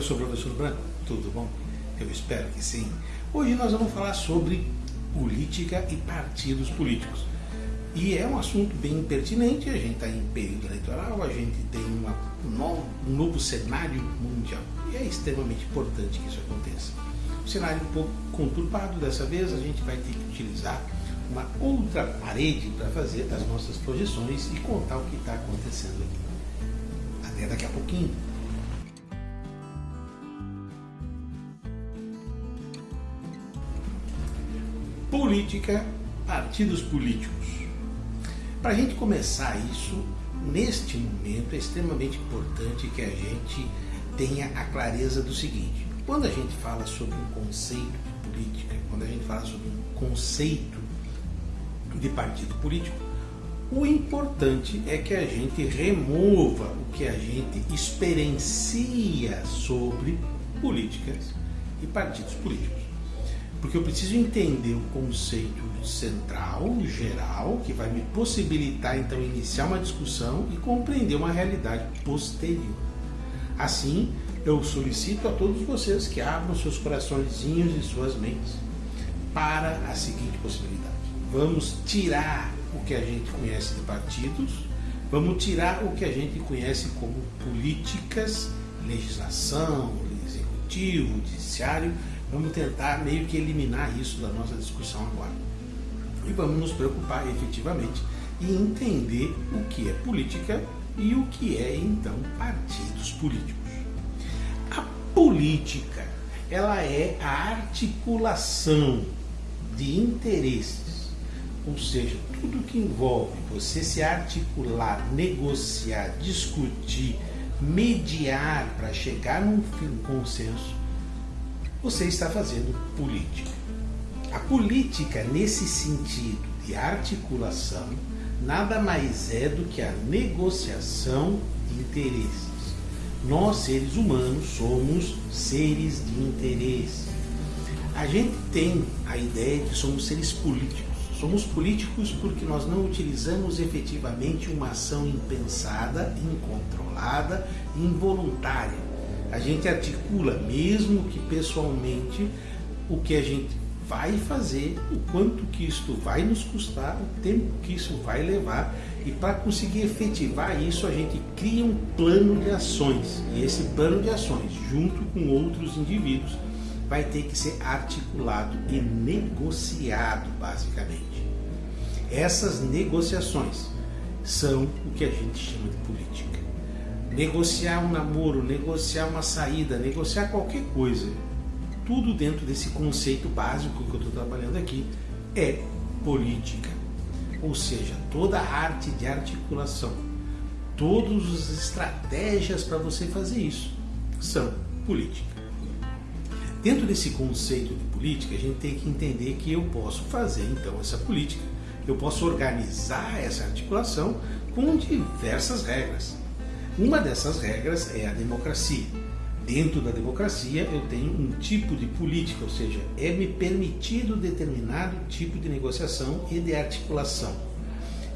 Eu sou o professor Branco, tudo bom? Eu espero que sim. Hoje nós vamos falar sobre política e partidos políticos. E é um assunto bem pertinente, a gente está em período eleitoral, a gente tem uma, um novo cenário mundial. E é extremamente importante que isso aconteça. Um cenário um pouco conturbado dessa vez, a gente vai ter que utilizar uma outra parede para fazer as nossas projeções e contar o que está acontecendo aqui. Até daqui a pouquinho. Política, partidos políticos. Para a gente começar isso, neste momento é extremamente importante que a gente tenha a clareza do seguinte: quando a gente fala sobre um conceito de política, quando a gente fala sobre um conceito de partido político, o importante é que a gente remova o que a gente experiencia sobre políticas e partidos políticos. Porque eu preciso entender o conceito central, geral, que vai me possibilitar então iniciar uma discussão e compreender uma realidade posterior. Assim, eu solicito a todos vocês que abram seus coraçõezinhos e suas mentes para a seguinte possibilidade. Vamos tirar o que a gente conhece de partidos, vamos tirar o que a gente conhece como políticas, legislação, executivo, judiciário Vamos tentar meio que eliminar isso da nossa discussão agora. E vamos nos preocupar efetivamente em entender o que é política e o que é então partidos políticos. A política, ela é a articulação de interesses, ou seja, tudo que envolve você se articular, negociar, discutir, mediar para chegar num consenso você está fazendo política. A política, nesse sentido de articulação, nada mais é do que a negociação de interesses. Nós, seres humanos, somos seres de interesse. A gente tem a ideia de que somos seres políticos. Somos políticos porque nós não utilizamos efetivamente uma ação impensada, incontrolada, involuntária a gente articula, mesmo que pessoalmente, o que a gente vai fazer, o quanto que isto vai nos custar, o tempo que isso vai levar. E para conseguir efetivar isso a gente cria um plano de ações. E esse plano de ações, junto com outros indivíduos, vai ter que ser articulado e negociado basicamente. Essas negociações são o que a gente chama de política negociar um namoro, negociar uma saída, negociar qualquer coisa, tudo dentro desse conceito básico que eu estou trabalhando aqui, é política. Ou seja, toda a arte de articulação, todas as estratégias para você fazer isso são política. Dentro desse conceito de política, a gente tem que entender que eu posso fazer então essa política, eu posso organizar essa articulação com diversas regras. Uma dessas regras é a democracia. Dentro da democracia eu tenho um tipo de política, ou seja, é me permitido determinado tipo de negociação e de articulação.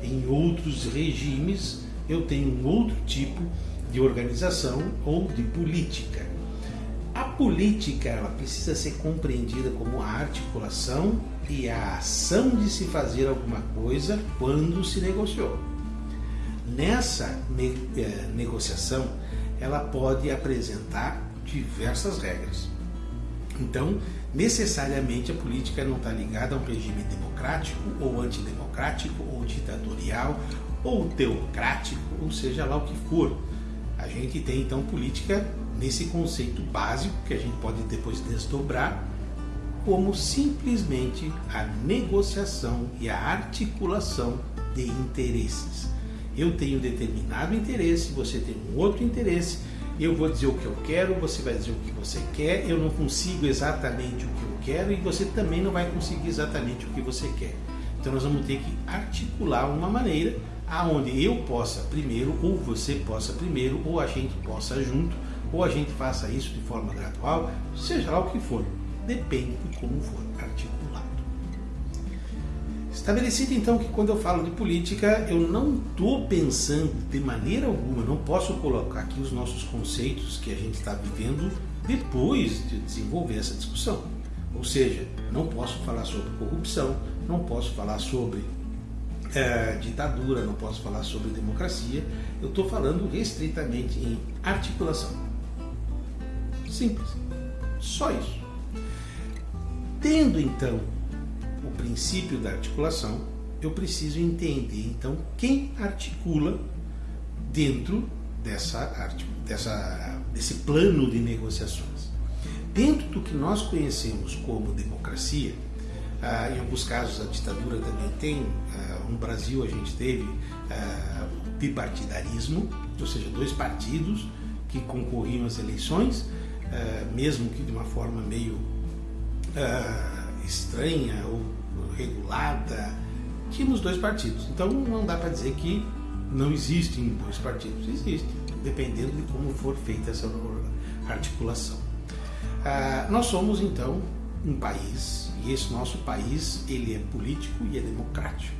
Em outros regimes eu tenho um outro tipo de organização ou de política. A política ela precisa ser compreendida como a articulação e a ação de se fazer alguma coisa quando se negociou. Nessa eh, negociação, ela pode apresentar diversas regras. Então, necessariamente a política não está ligada a um regime democrático ou antidemocrático ou ditatorial ou teocrático, ou seja lá o que for. A gente tem então política nesse conceito básico que a gente pode depois desdobrar como simplesmente a negociação e a articulação de interesses eu tenho determinado interesse, você tem um outro interesse, eu vou dizer o que eu quero, você vai dizer o que você quer, eu não consigo exatamente o que eu quero e você também não vai conseguir exatamente o que você quer. Então nós vamos ter que articular uma maneira aonde eu possa primeiro, ou você possa primeiro, ou a gente possa junto, ou a gente faça isso de forma gradual, seja lá o que for, depende de como for articulado. Estabelecido então que quando eu falo de política, eu não estou pensando de maneira alguma, não posso colocar aqui os nossos conceitos que a gente está vivendo depois de desenvolver essa discussão. Ou seja, não posso falar sobre corrupção, não posso falar sobre é, ditadura, não posso falar sobre democracia, eu estou falando restritamente em articulação. Simples. Só isso. Tendo então o princípio da articulação, eu preciso entender então quem articula dentro dessa, dessa, desse plano de negociações. Dentro do que nós conhecemos como democracia, ah, em alguns casos a ditadura também tem, ah, no Brasil a gente teve ah, bipartidarismo, ou seja, dois partidos que concorriam às eleições, mesmo que de uma forma meio estranha ou regulada, tínhamos dois partidos. Então não dá para dizer que não existem dois partidos, existem, dependendo de como for feita essa articulação. nós somos então um país e esse nosso país ele é político e é democrático.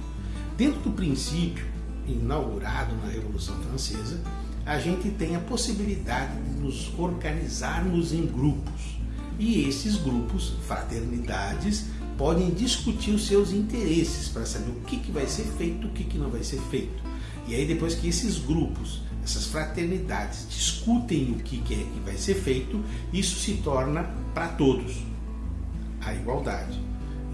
Dentro do princípio inaugurado na Revolução Francesa, a gente tem a possibilidade de nos organizarmos em grupos. E esses grupos, fraternidades, podem discutir os seus interesses para saber o que, que vai ser feito, o que, que não vai ser feito. E aí depois que esses grupos, essas fraternidades discutem o que, que é que vai ser feito, isso se torna para todos a igualdade.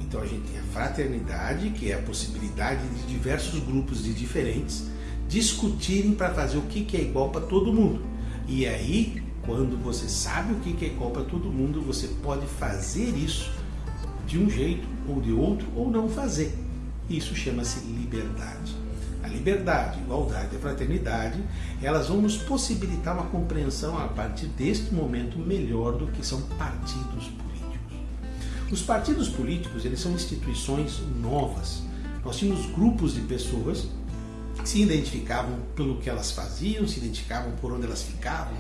Então a gente tem a fraternidade, que é a possibilidade de diversos grupos de diferentes discutirem para fazer o que é igual para todo mundo. E aí, quando você sabe o que é igual para todo mundo, você pode fazer isso de um jeito ou de outro ou não fazer. Isso chama-se liberdade. A liberdade, a igualdade e a fraternidade, elas vão nos possibilitar uma compreensão a partir deste momento melhor do que são partidos políticos. Os partidos políticos, eles são instituições novas. Nós tínhamos grupos de pessoas que se identificavam pelo que elas faziam, se identificavam por onde elas ficavam,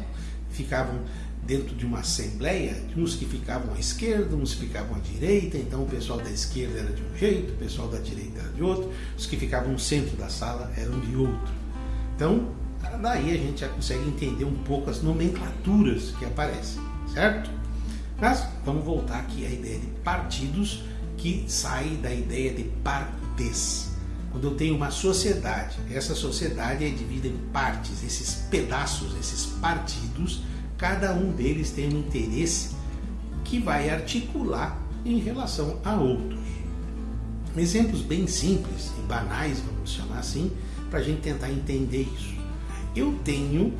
ficavam dentro de uma assembleia, uns que ficavam à esquerda, uns que ficavam à direita, então o pessoal da esquerda era de um jeito, o pessoal da direita era de outro, os que ficavam no centro da sala eram de outro. Então, daí a gente já consegue entender um pouco as nomenclaturas que aparecem, certo? Mas vamos voltar aqui à ideia de partidos que sai da ideia de partes. Quando eu tenho uma sociedade, essa sociedade é dividida em partes, esses pedaços, esses partidos, cada um deles tem um interesse que vai articular em relação a outros. Exemplos bem simples e banais, vamos chamar assim, para a gente tentar entender isso. Eu tenho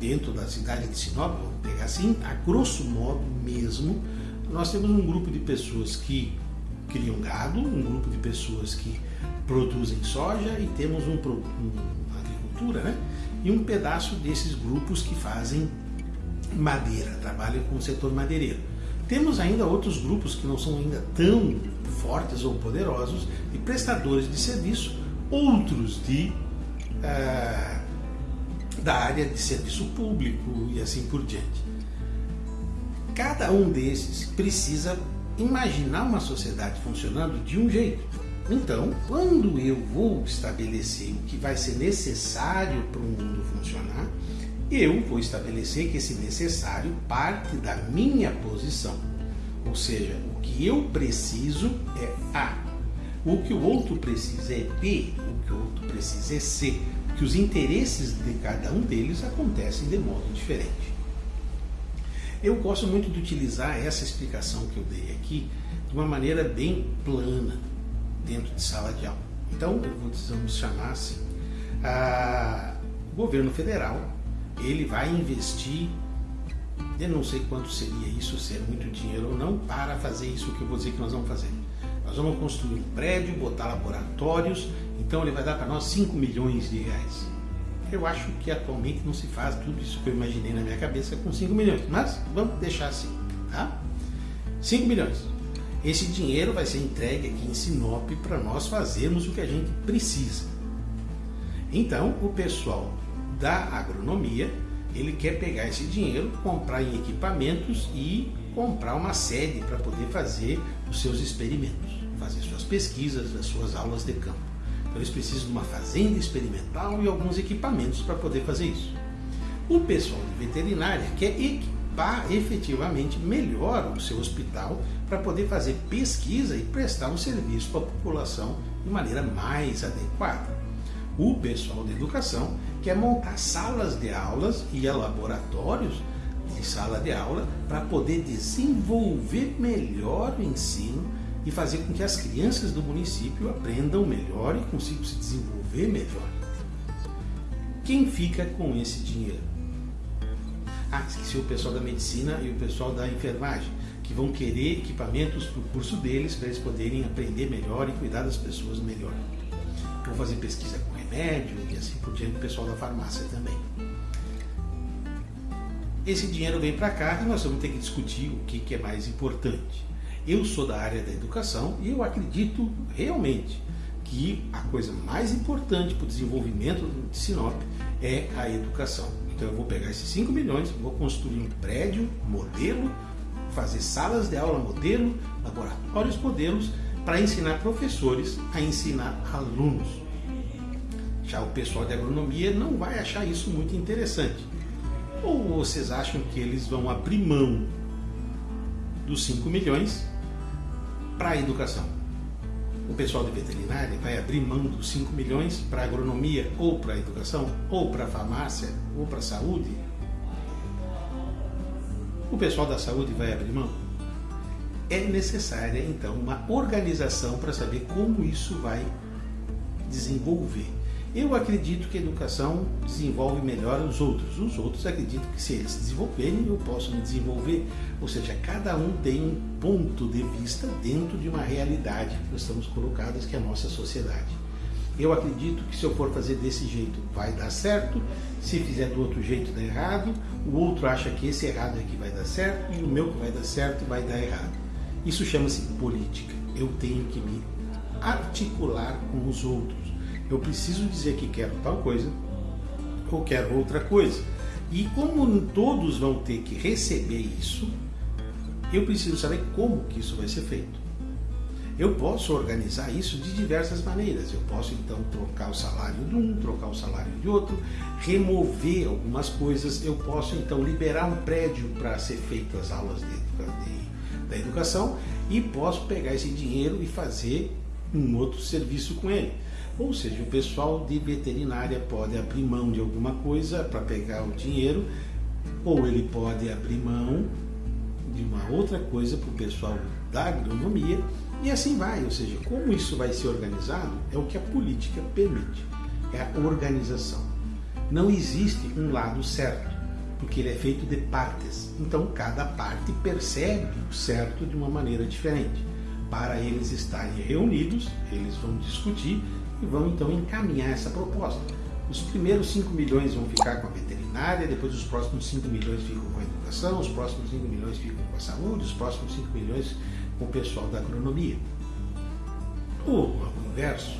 dentro da cidade de Sinop, vamos pegar assim, a grosso modo mesmo, nós temos um grupo de pessoas que criam gado, um grupo de pessoas que produzem soja e temos um, um agricultura, né? E um pedaço desses grupos que fazem madeira, trabalham com o setor madeireiro. Temos ainda outros grupos que não são ainda tão fortes ou poderosos de prestadores de serviço, outros de uh, da área de serviço público e assim por diante. Cada um desses precisa imaginar uma sociedade funcionando de um jeito. Então, quando eu vou estabelecer o que vai ser necessário para o mundo funcionar, eu vou estabelecer que esse necessário parte da minha posição. Ou seja, o que eu preciso é A, o que o outro precisa é B, o que o outro precisa é C que os interesses de cada um deles acontecem de modo diferente. Eu gosto muito de utilizar essa explicação que eu dei aqui de uma maneira bem plana dentro de sala de aula. Então, vamos chamar assim, governo federal ele vai investir, eu não sei quanto seria isso, se é muito dinheiro ou não, para fazer isso que eu vou dizer que nós vamos fazer. Nós vamos construir um prédio, botar laboratórios então ele vai dar para nós 5 milhões de reais. Eu acho que atualmente não se faz tudo isso que eu imaginei na minha cabeça com 5 milhões, mas vamos deixar assim, tá? 5 milhões. Esse dinheiro vai ser entregue aqui em Sinop para nós fazermos o que a gente precisa. Então, o pessoal da agronomia, ele quer pegar esse dinheiro, comprar em equipamentos e comprar uma sede para poder fazer os seus experimentos, fazer suas pesquisas, as suas aulas de campo. Então eles precisam de uma fazenda experimental e alguns equipamentos para poder fazer isso. O pessoal de veterinária quer equipar efetivamente melhor o seu hospital para poder fazer pesquisa e prestar um serviço para a população de maneira mais adequada. O pessoal da educação quer montar salas de aulas e laboratórios de sala de aula para poder desenvolver melhor o ensino e fazer com que as crianças do município aprendam melhor e consigam se desenvolver melhor. Quem fica com esse dinheiro? Ah, esqueci o pessoal da medicina e o pessoal da enfermagem, que vão querer equipamentos para o curso deles para eles poderem aprender melhor e cuidar das pessoas melhor. Vão fazer pesquisa com remédio e assim por diante, o pessoal da farmácia também. Esse dinheiro vem para cá e nós vamos ter que discutir o que, que é mais importante. Eu sou da área da educação e eu acredito realmente que a coisa mais importante para o desenvolvimento de Sinop é a educação. Então eu vou pegar esses 5 milhões, vou construir um prédio modelo, fazer salas de aula modelo, laboratórios modelos, para ensinar professores a ensinar alunos. Já o pessoal de agronomia não vai achar isso muito interessante. Ou vocês acham que eles vão abrir mão dos 5 milhões para a educação? O pessoal de veterinária vai abrir mão dos 5 milhões para agronomia, ou para educação, ou para farmácia, ou para saúde? O pessoal da saúde vai abrir mão? É necessária, então, uma organização para saber como isso vai desenvolver. Eu acredito que a educação desenvolve melhor os outros. Os outros acreditam que se eles se desenvolverem, eu posso me desenvolver. Ou seja, cada um tem um ponto de vista dentro de uma realidade que nós estamos colocados, que é a nossa sociedade. Eu acredito que se eu for fazer desse jeito vai dar certo, se fizer do outro jeito dá errado, o outro acha que esse errado é que vai dar certo e o meu que vai dar certo vai dar errado. Isso chama-se política. Eu tenho que me articular com os outros eu preciso dizer que quero tal coisa ou quero outra coisa. E como todos vão ter que receber isso, eu preciso saber como que isso vai ser feito. Eu posso organizar isso de diversas maneiras. Eu posso então trocar o salário de um, trocar o salário de outro, remover algumas coisas. Eu posso então liberar um prédio para ser feito as aulas de, de, da educação e posso pegar esse dinheiro e fazer um outro serviço com ele. Ou seja, o pessoal de veterinária pode abrir mão de alguma coisa para pegar o dinheiro, ou ele pode abrir mão de uma outra coisa para o pessoal da agronomia, e assim vai. Ou seja, como isso vai ser organizado é o que a política permite, é a organização. Não existe um lado certo, porque ele é feito de partes. Então cada parte percebe o certo de uma maneira diferente. Para eles estarem reunidos, eles vão discutir e vão então encaminhar essa proposta. Os primeiros 5 milhões vão ficar com a veterinária, depois os próximos 5 milhões ficam com a educação, os próximos 5 milhões ficam com a saúde, os próximos 5 milhões com o pessoal da agronomia. Ou o inverso.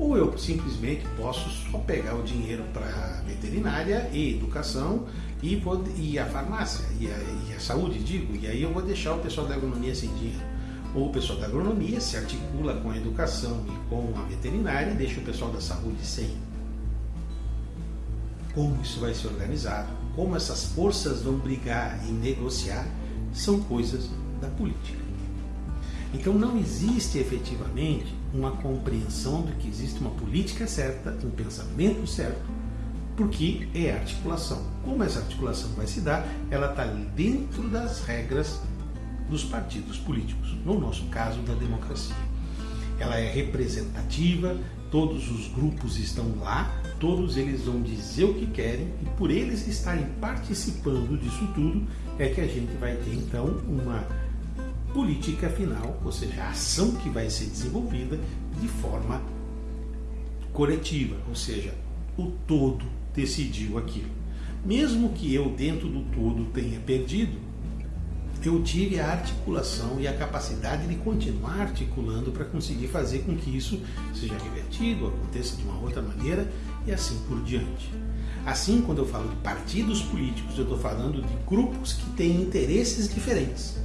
Ou eu simplesmente posso só pegar o dinheiro para a veterinária e educação e, vou, e a farmácia e a, e a saúde, digo, e aí eu vou deixar o pessoal da agronomia sem dinheiro o pessoal da agronomia se articula com a educação e com a veterinária e deixa o pessoal da saúde sem. Como isso vai ser organizado, como essas forças vão brigar e negociar, são coisas da política. Então não existe efetivamente uma compreensão de que existe uma política certa, um pensamento certo, porque é articulação. Como essa articulação vai se dar, ela está dentro das regras dos partidos políticos, no nosso caso da democracia. Ela é representativa, todos os grupos estão lá, todos eles vão dizer o que querem e por eles estarem participando disso tudo é que a gente vai ter então uma política final, ou seja, a ação que vai ser desenvolvida de forma coletiva, ou seja, o todo decidiu aquilo. Mesmo que eu dentro do todo tenha perdido, eu tive a articulação e a capacidade de continuar articulando para conseguir fazer com que isso seja revertido, aconteça de uma outra maneira e assim por diante. Assim, quando eu falo de partidos políticos, eu estou falando de grupos que têm interesses diferentes.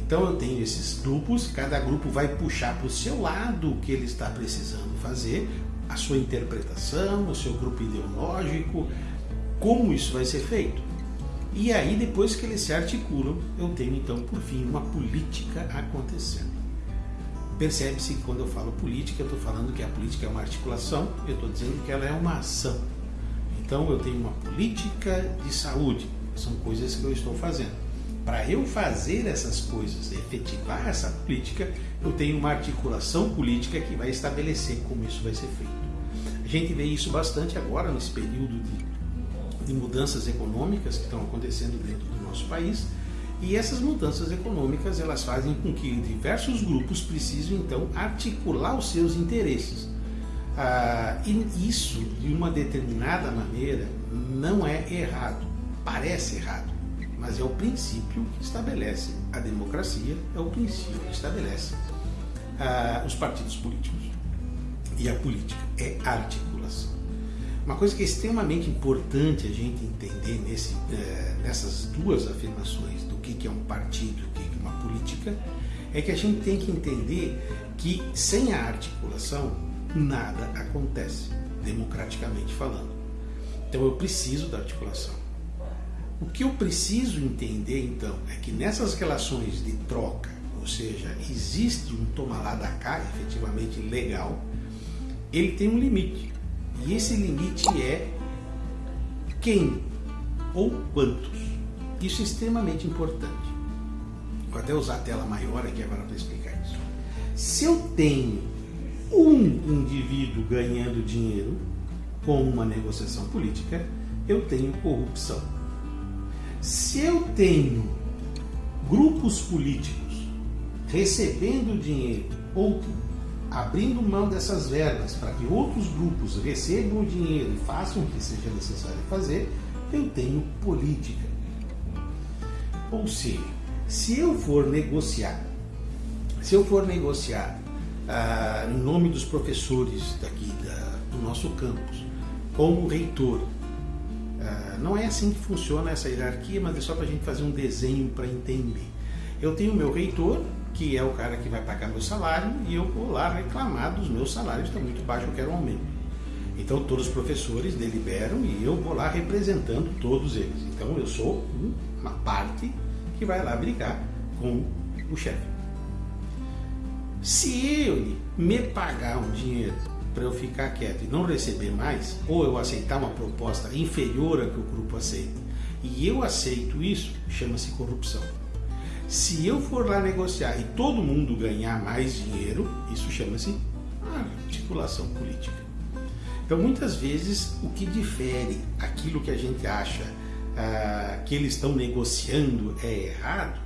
Então eu tenho esses grupos, cada grupo vai puxar para o seu lado o que ele está precisando fazer, a sua interpretação, o seu grupo ideológico, como isso vai ser feito. E aí, depois que eles se articulam, eu tenho então, por fim, uma política acontecendo. Percebe-se que quando eu falo política, eu estou falando que a política é uma articulação, eu estou dizendo que ela é uma ação. Então, eu tenho uma política de saúde, são coisas que eu estou fazendo. Para eu fazer essas coisas, efetivar essa política, eu tenho uma articulação política que vai estabelecer como isso vai ser feito. A gente vê isso bastante agora nesse período de, de mudanças econômicas que estão acontecendo dentro do nosso país. E essas mudanças econômicas elas fazem com que diversos grupos precisem então articular os seus interesses. Ah, e isso, de uma determinada maneira, não é errado, parece errado mas é o princípio que estabelece a democracia, é o princípio que estabelece uh, os partidos políticos. E a política é articulação. Uma coisa que é extremamente importante a gente entender nesse, uh, nessas duas afirmações do que, que é um partido e o que, que é uma política, é que a gente tem que entender que sem a articulação nada acontece, democraticamente falando. Então eu preciso da articulação. O que eu preciso entender então é que nessas relações de troca, ou seja, existe um toma lá da cá efetivamente legal, ele tem um limite. E esse limite é quem ou quantos. Isso é extremamente importante. Vou até usar a tela maior aqui agora para explicar isso. Se eu tenho um indivíduo ganhando dinheiro com uma negociação política, eu tenho corrupção. Se eu tenho grupos políticos recebendo dinheiro ou abrindo mão dessas verbas para que outros grupos recebam o dinheiro e façam o que seja necessário fazer, eu tenho política. Ou seja, se eu for negociar, se eu for negociar ah, em nome dos professores daqui da, do nosso campus, como reitor, ah, não é assim que funciona essa hierarquia, mas é só para a gente fazer um desenho para entender. Eu tenho o meu reitor, que é o cara que vai pagar meu salário, e eu vou lá reclamar dos meus salários, estão muito baixos, eu quero um aumento. Então todos os professores deliberam e eu vou lá representando todos eles. Então eu sou uma parte que vai lá brigar com o chefe. Se ele me pagar um dinheiro para eu ficar quieto e não receber mais, ou eu aceitar uma proposta inferior à que o grupo aceita, e eu aceito isso, chama-se corrupção. Se eu for lá negociar e todo mundo ganhar mais dinheiro, isso chama-se articulação política. Então, muitas vezes, o que difere aquilo que a gente acha ah, que eles estão negociando é errado,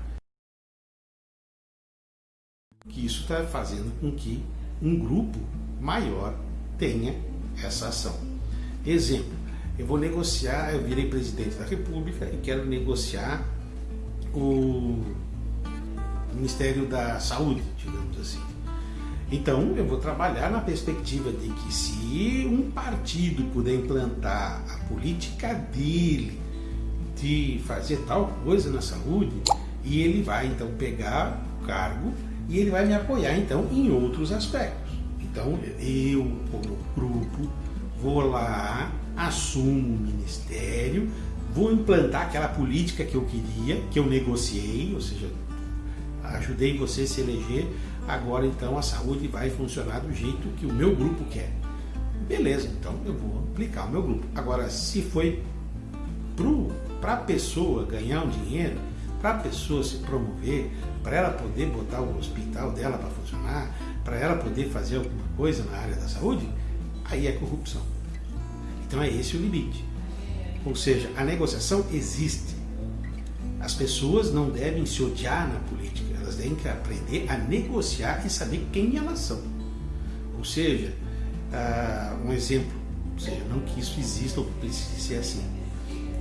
que isso está fazendo com que um grupo maior tenha essa ação. Exemplo, eu vou negociar, eu virei presidente da República e quero negociar o Ministério da Saúde, digamos assim. Então, eu vou trabalhar na perspectiva de que se um partido puder implantar a política dele de fazer tal coisa na saúde, e ele vai então pegar o cargo e ele vai me apoiar então em outros aspectos. Então eu, como grupo, vou lá, assumo o ministério, vou implantar aquela política que eu queria, que eu negociei, ou seja, ajudei você a se eleger, agora então a saúde vai funcionar do jeito que o meu grupo quer. Beleza, então eu vou aplicar o meu grupo. Agora, se foi para a pessoa ganhar um dinheiro, para a pessoa se promover, para ela poder botar o hospital dela para funcionar, para ela poder fazer alguma coisa na área da saúde, aí é corrupção. Então é esse o limite. Ou seja, a negociação existe. As pessoas não devem se odiar na política, elas devem aprender a negociar e saber quem elas são. Ou seja, uh, um exemplo, ou seja, não que isso exista ou precise ser assim.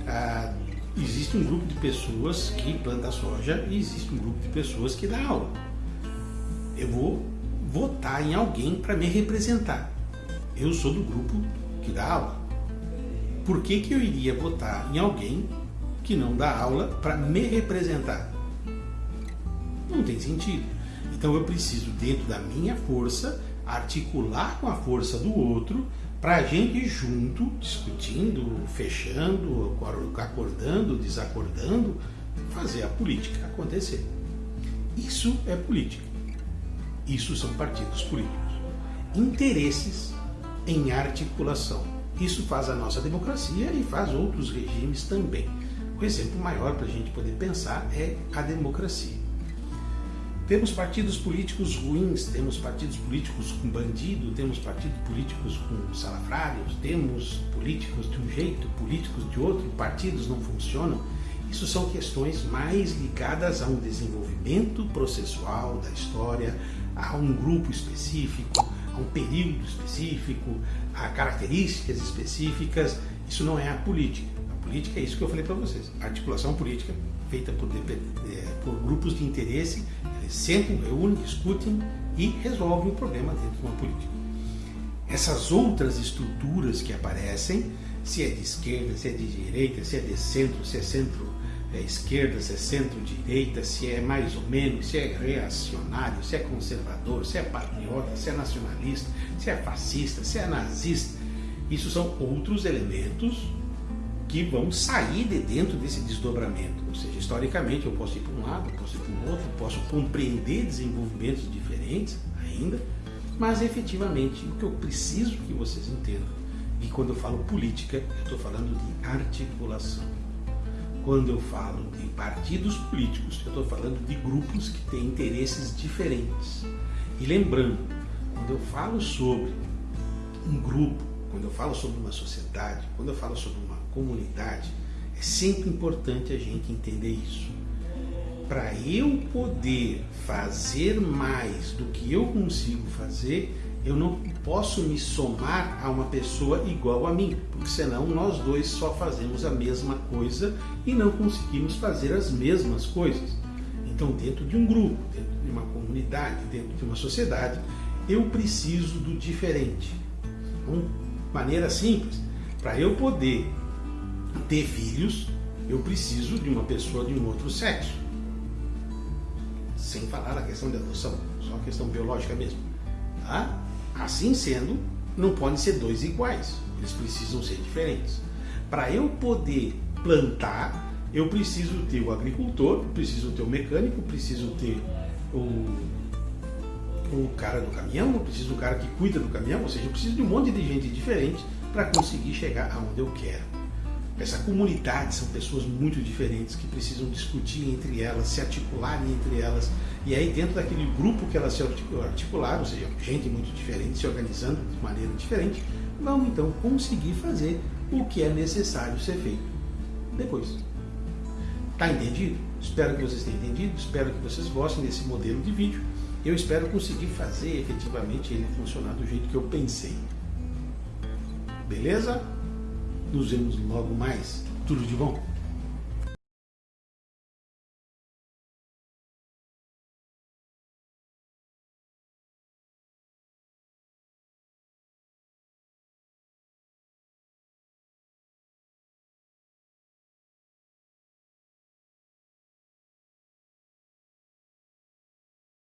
Uh, existe um grupo de pessoas que planta soja e existe um grupo de pessoas que dá aula. Eu vou votar em alguém para me representar. Eu sou do grupo que dá aula. Por que, que eu iria votar em alguém que não dá aula para me representar? Não tem sentido. Então eu preciso, dentro da minha força, articular com a força do outro para a gente junto, discutindo, fechando, acordando, desacordando, fazer a política acontecer. Isso é política. Isso são partidos políticos. Interesses em articulação. Isso faz a nossa democracia e faz outros regimes também. O exemplo maior para a gente poder pensar é a democracia. Temos partidos políticos ruins, temos partidos políticos com bandido, temos partidos políticos com salafrários, temos políticos de um jeito, políticos de outro, partidos não funcionam. Isso são questões mais ligadas a um desenvolvimento processual da história, a um grupo específico, a um período específico, a características específicas. Isso não é a política. A política é isso que eu falei para vocês. Articulação política feita por, é, por grupos de interesse eles sentam, reúnem, discutem e resolvem o problema dentro de uma política. Essas outras estruturas que aparecem, se é de esquerda, se é de direita, se é de centro, se é centro é esquerda, se é centro-direita, se é mais ou menos, se é reacionário, se é conservador, se é patriota, se é nacionalista, se é fascista, se é nazista. Isso são outros elementos que vão sair de dentro desse desdobramento. Ou seja, historicamente eu posso ir para um lado, posso ir para o outro, posso compreender desenvolvimentos diferentes ainda, mas efetivamente o que eu preciso que vocês entendam, e quando eu falo política, eu estou falando de articulação. Quando eu falo de partidos políticos, eu estou falando de grupos que têm interesses diferentes. E lembrando, quando eu falo sobre um grupo, quando eu falo sobre uma sociedade, quando eu falo sobre comunidade, é sempre importante a gente entender isso. Para eu poder fazer mais do que eu consigo fazer, eu não posso me somar a uma pessoa igual a mim, porque senão nós dois só fazemos a mesma coisa e não conseguimos fazer as mesmas coisas. Então, dentro de um grupo, dentro de uma comunidade, dentro de uma sociedade, eu preciso do diferente. Então, maneira simples, para eu poder ter filhos, eu preciso de uma pessoa de um outro sexo. Sem falar da questão da adoção, só questão biológica mesmo. Tá? Assim sendo, não podem ser dois iguais, eles precisam ser diferentes. Para eu poder plantar, eu preciso ter o agricultor, preciso ter o mecânico, preciso ter o, o cara do caminhão, preciso do cara que cuida do caminhão, ou seja, eu preciso de um monte de gente diferente para conseguir chegar aonde eu quero. Essa comunidade são pessoas muito diferentes que precisam discutir entre elas, se articularem entre elas. E aí, dentro daquele grupo que elas se articularam, ou seja, gente muito diferente, se organizando de maneira diferente, vão então conseguir fazer o que é necessário ser feito depois. Tá entendido? Espero que vocês tenham entendido, espero que vocês gostem desse modelo de vídeo. Eu espero conseguir fazer efetivamente ele funcionar do jeito que eu pensei. Beleza? Nos vemos logo mais. Tudo de bom?